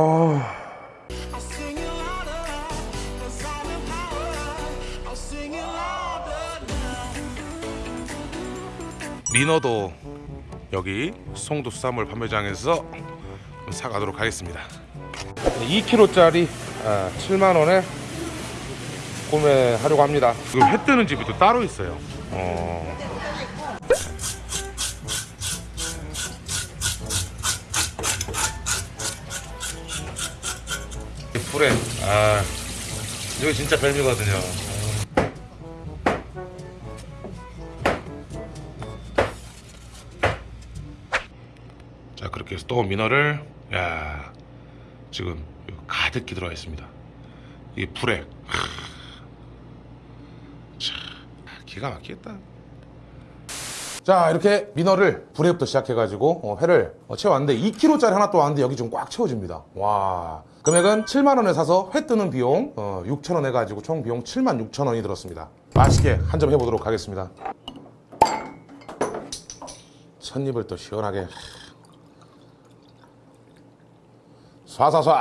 아, now. 민어도 여기 송도 수산물 판매장에서 사가도록 하겠습니다. 2kg짜리 7만 원에 구매하려고 합니다. 지금 회 뜨는 집이 또 따로 있어요. 어. 이 불에 아 이거 진짜 별미거든요. 자 그렇게 해서 또 민어를 야 지금 가득히 들어가 있습니다. 이 불에 하, 자 기가 막히겠다. 자 이렇게 민어를 불에부터 시작해가지고 어, 회를 어, 채웠는데 2kg짜리 하나 또 왔는데 여기 좀 꽉 채워집니다. 와 금액은 7만 원에 사서 회 뜨는 비용 어, 6천 원 해가지고 총 비용 7만 6천 원이 들었습니다. 맛있게 한 점 해보도록 하겠습니다. 첫입을 또 시원하게 쏴쏴쏴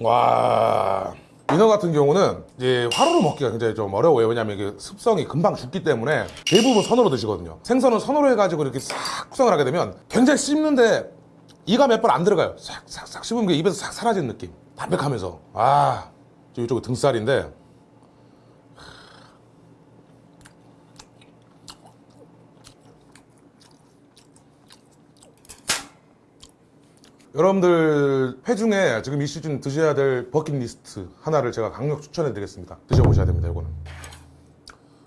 와. 민어 같은 경우는 이제 화로로 먹기가 굉장히 좀 어려워요. 왜냐면 이게 습성이 금방 죽기 때문에 대부분 선으로 드시거든요. 생선은 선으로 해가지고 이렇게 싹 구성을 하게 되면 굉장히 씹는데 이가 몇 번 안 들어가요. 싹싹싹 씹으면 그 입에서 싹 사라지는 느낌. 담백하면서. 아 이쪽은 등살인데 여러분들 회 중에 지금 이 시즌 드셔야 될 버킷리스트 하나를 제가 강력 추천해 드리겠습니다. 드셔보셔야 됩니다 이거는.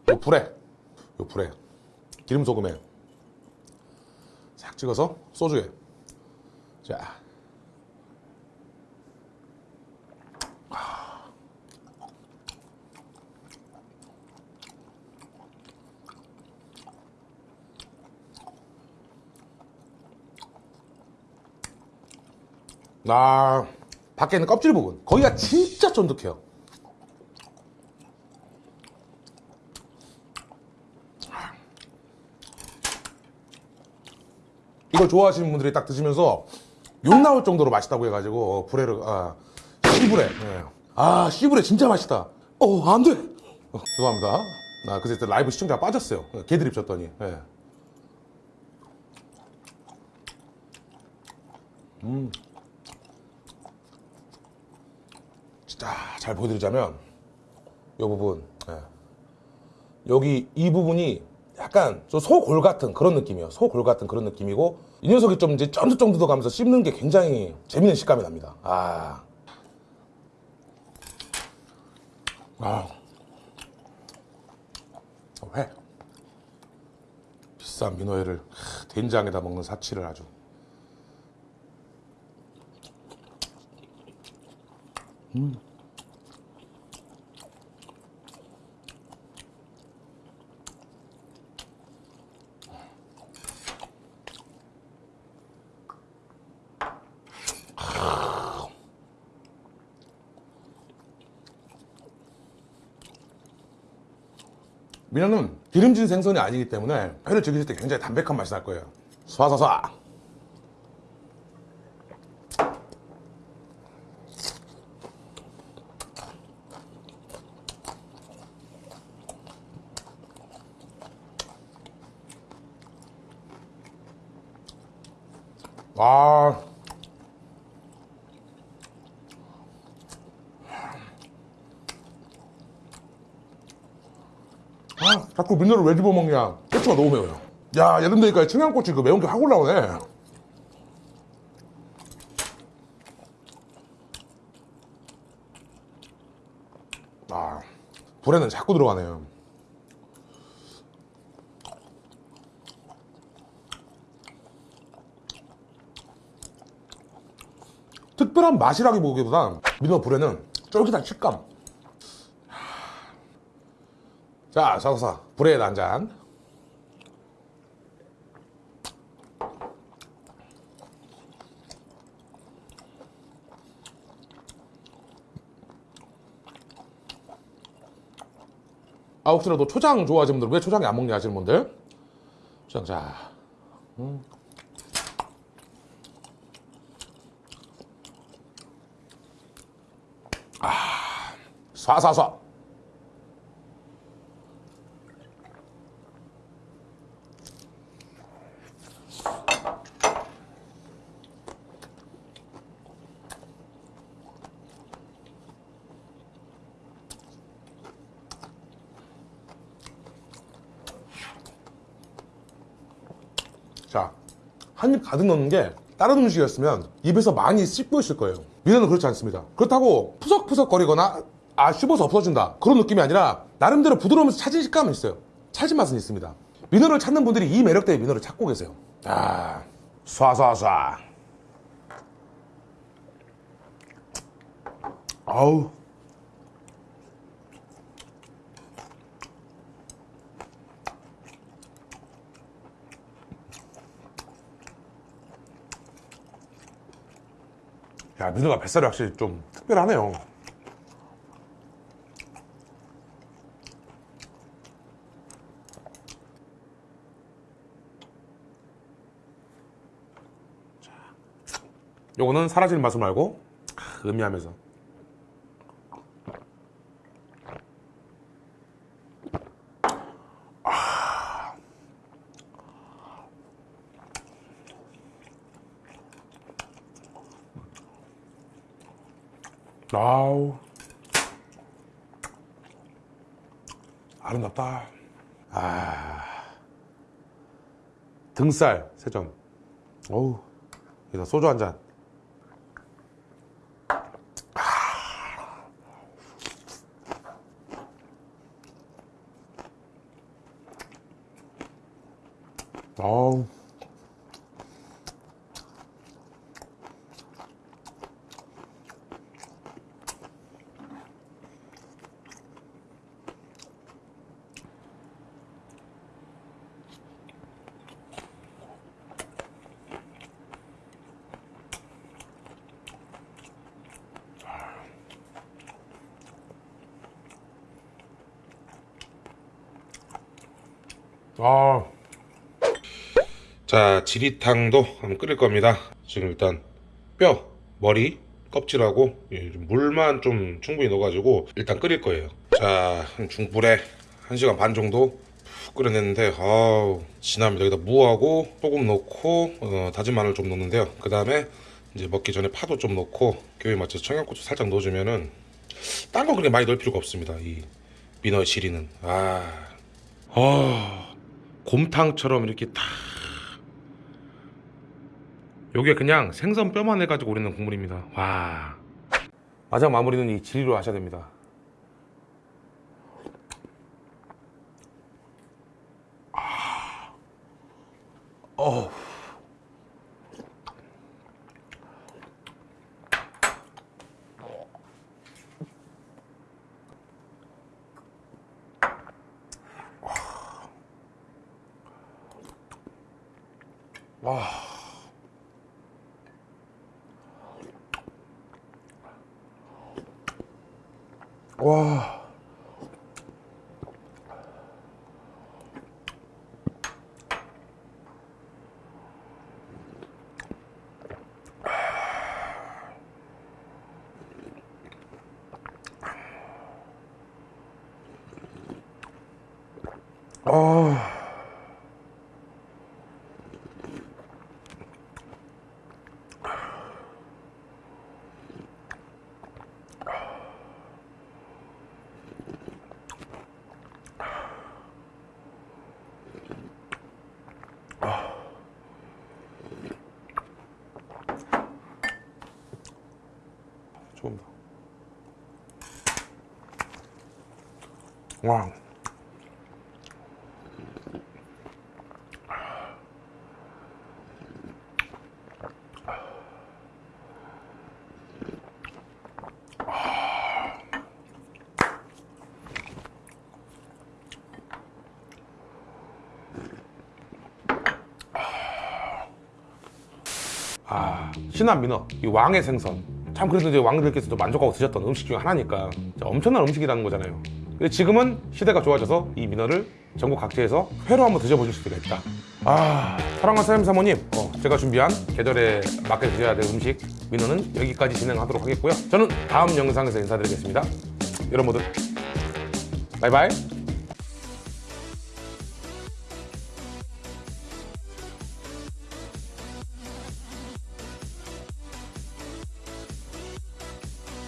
요 불에 요 불에. 기름 소금에. 싹 찍어서 소주에. 자 아, 밖에 있는 껍질 부분. 거기가 진짜 쫀득해요. 이걸 좋아하시는 분들이 딱 드시면서 욕 나올 정도로 맛있다고 해가지고 어, 불에를 아 씨불에 예. 아 씨불에 진짜 맛있다 어 안돼 어, 죄송합니다 나 그때 라이브 시청자 빠졌어요 개드립 쳤더니 예. 진 짜잘 보여드리자면 이 부분 예. 여기 이 부분이 약간 저 소골 같은 그런 느낌이에요 소골 같은 그런 느낌이고 이 녀석이 좀 이제 쫀득쫀득 하면서 씹는 게 굉장히 재밌는 식감이 납니다 아. 아. 회 비싼 민어회를 하, 된장에다 먹는 사치를 아주 민어는 기름진 생선이 아니기 때문에 회를 즐기실 때 굉장히 담백한 맛이 날 거예요. 쏴쏴쏴. 아. 아, 자꾸 민어를 왜 집어먹냐. 고추가 너무 매워요. 야, 여름 되니까 청양고추 그 매운 게 확 올라오네. 아, 불에는 자꾸 들어가네요. 특별한 맛이라기보기보단 민어 불에는 쫄깃한 식감. 자, 사사 브레드 한 잔. 아 혹시나 또 초장 좋아하시는 분들 왜 초장이 안 먹냐 하시는 분들 초장 자 음. 아, 쏴쏴쏴 자, 한 입 가득 넣는 게 다른 음식이었으면 입에서 많이 씹고 있을 거예요. 민어는 그렇지 않습니다. 그렇다고 푸석푸석 거리거나 아 씹어서 없어진다 그런 느낌이 아니라 나름대로 부드러우면서 차진 식감은 있어요. 찰진 맛은 있습니다. 민어를 찾는 분들이 이 매력 때문에 민어를 찾고 계세요. 아, 쏴쏴쏴. 아우. 야, 민어가 뱃살이 확실히 좀 특별하네요. 자, 요거는 사라지는 맛을 말고 크, 음미하면서 아우. 아름답다. 아. 등살 세점 어우 여기다 소주 한잔. 아우 아. 자, 지리탕도 한번 끓일 겁니다. 지금 일단 뼈, 머리, 껍질하고 예, 좀 물만 좀 충분히 넣어가지고 일단 끓일 거예요. 자, 한 중불에 1시간 반 정도 푹 끓여냈는데 아우 진합니다. 여기다 무하고 소금 넣고 어, 다진 마늘 좀 넣는데요. 그 다음에 이제 먹기 전에 파도 좀 넣고 교에 맞춰서 청양고추 살짝 넣어주면은 딴 거 그렇게 많이 넣을 필요가 없습니다. 이 민어의 지리는 아, 아 곰탕처럼 이렇게 탁 요게 그냥 생선 뼈만 해가지고 우리는 국물입니다 와 마지막 마무리는 이 지리로 하셔야 됩니다 아. 어. 와. 와. 아. 조금 더. 와. 아, 신한 민어, 이 왕의 생선. 참 그래도 이제 왕들께서도 만족하고 드셨던 음식 중에 하나니까 엄청난 음식이라는 거잖아요. 근데 지금은 시대가 좋아져서 이 민어를 전국 각지에서 회로 한번 드셔보실 수가 있다. 아, 사랑하는 사장님 사모님, 어, 제가 준비한 계절에 맞게 드셔야 될 음식 민어는 여기까지 진행하도록 하겠고요. 저는 다음 영상에서 인사드리겠습니다. 여러분들, 바이바이.